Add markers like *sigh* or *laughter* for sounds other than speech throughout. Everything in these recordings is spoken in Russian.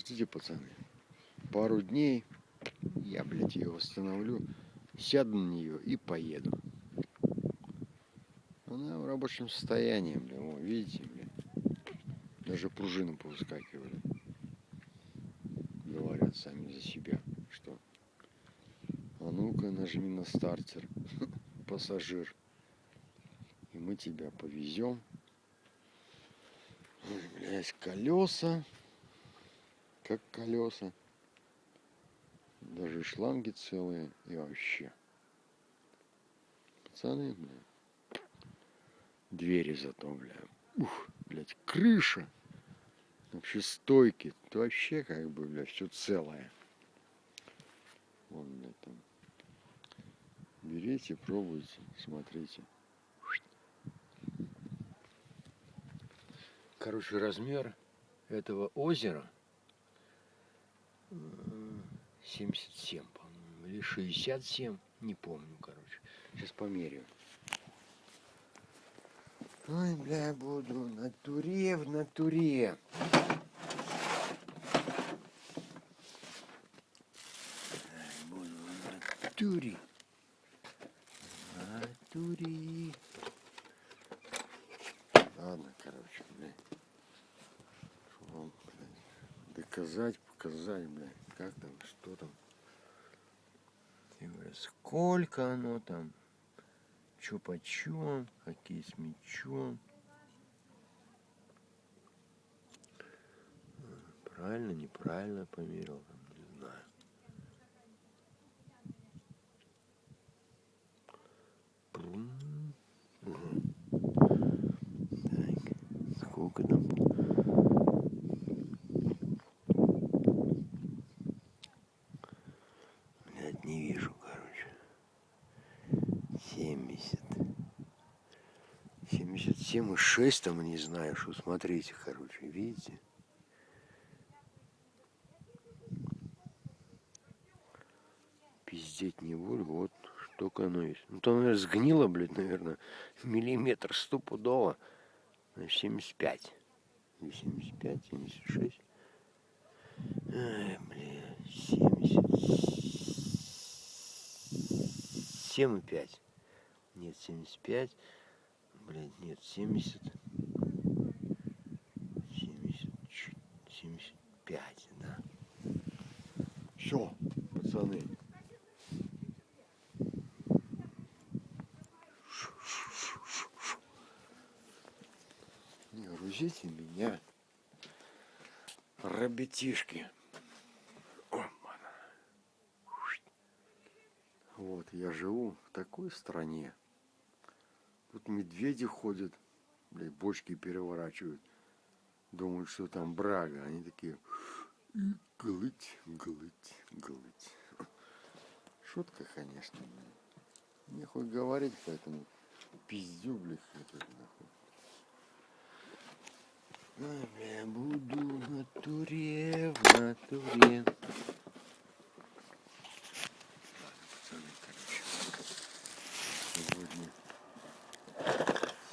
Подождите, пацаны. Пару дней я, блядь, ее восстановлю, сяду на нее и поеду. Она в рабочем состоянии, бля, о, видите, бля. Даже пружины повыскакивали. Говорят сами за себя, что а ну-ка нажми на стартер, *laughs* пассажир. И мы тебя повезем. Ой, блядь, колеса. Как колеса. Даже шланги целые и вообще. Пацаны, бля. Двери зато, бля. Ух, блядь, крыша. Вообще стойки. Это вообще как бы, бля, все целое. Вон, бля, там. Берите, пробуйте, смотрите. Короче, размер этого озера 77, по-моему, или 67, не помню, короче. Сейчас померяю. Ой, бля, буду на туре, в натуре. Буду на туре. На туре. Ладно, короче. Что вам, блядь, доказать, показать, блядь. Как там, что там. Сколько оно там, что почем, какие с мечом. Правильно, неправильно померил, там, не знаю. Прум. Ага. Так, сколько там? Блядь, не вижу, короче. 70. 77 и 6 там, не знаю, что смотрите, короче, видите? Пиздеть не буду, вот штука оно есть. Ну там, наверное, сгнило, блядь, наверное, миллиметр стопудово. Значит, 75. Или 75, 76. Ай, бля, 77 и 5. Нет, 75. Блядь, нет, 70. 70, 75, да. Все, пацаны. Не грузите меня, ребятишки. Вот, я живу в такой стране. Тут медведи ходят, блядь, бочки переворачивают. Думают, что там брага. Они такие, глыть, глыть, глыть. Шутка, конечно. хоть говорить, поэтому пиздю, блядь, хоть нахуй. Ой, бля, буду в натуре, в натуре. Ладно, пацаны, короче.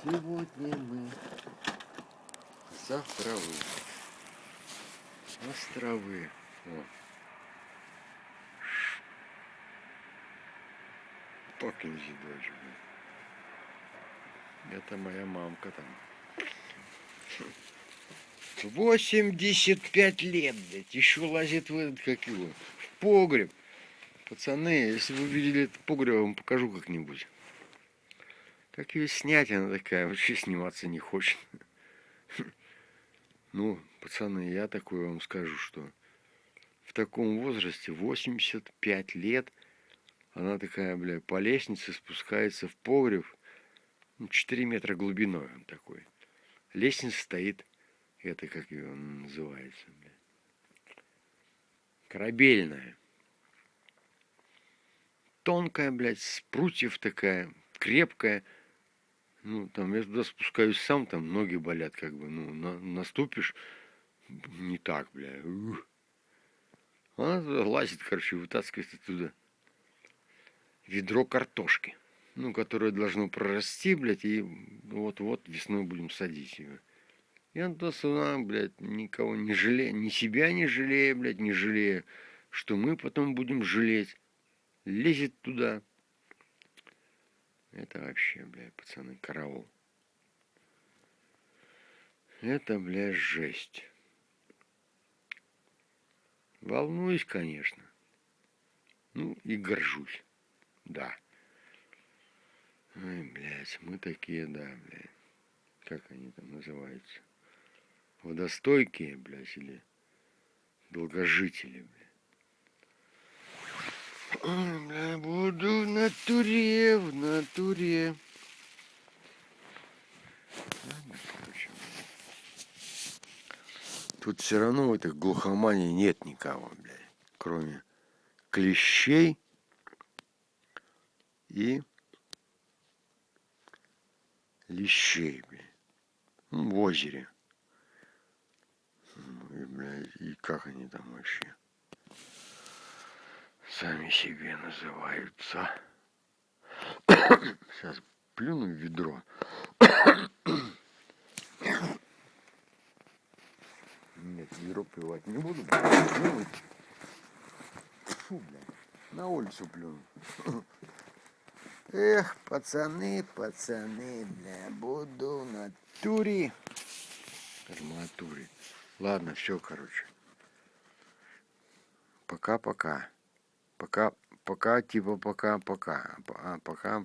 Сегодня, сегодня мы завтра вы. Островы. О. Покинзи блин. Это моя мамка там. 85 лет, блядь, еще лазит в этот, как его, в погреб. Пацаны, если вы видели этот погреб, я вам покажу как-нибудь. Как ее снять, она такая, вообще сниматься не хочет. Ну, пацаны, я такое вам скажу, что в таком возрасте, 85 лет, она такая, бля, по лестнице спускается в погреб, ну, 4 метра глубиной он такой. Лестница стоит это как ее называется, бля. Корабельная. Тонкая, блядь, с такая, крепкая. Ну, там, я туда спускаюсь сам, там ноги болят, как бы, ну, на, наступишь, не так, бля. Ух. Она туда лазит, короче, вытаскивает оттуда ведро картошки, ну, которое должно прорасти, блядь, и вот-вот весной будем садить ее. Я то сюда, блядь, никого не жалею, ни себя не жалею, блядь, не жалею, что мы потом будем жалеть. Лезет туда. Это вообще, блядь, пацаны, караул. Это, блядь, жесть. Волнуюсь, конечно. Ну, и горжусь. Да. Ой, блядь, мы такие, да, блядь. Как они там называются? Водостойкие, блядь, или долгожители, блядь. Ой, бля, буду натуре, в натуре. Тут все равно в этой глухомании нет никого, блядь, кроме клещей и лещей, блядь. Ну, в озере. Ну, И, блядь, и как они там вообще? Сами себе называются. Сейчас плюну в ведро. Нет, ведро плевать не буду. Ну, Фу, блядь. На улицу плюну. Эх, пацаны, пацаны, бля, буду в натуре. В натуре. Ладно, все, короче. Пока-пока. Пока, пока, типа пока-пока. А пока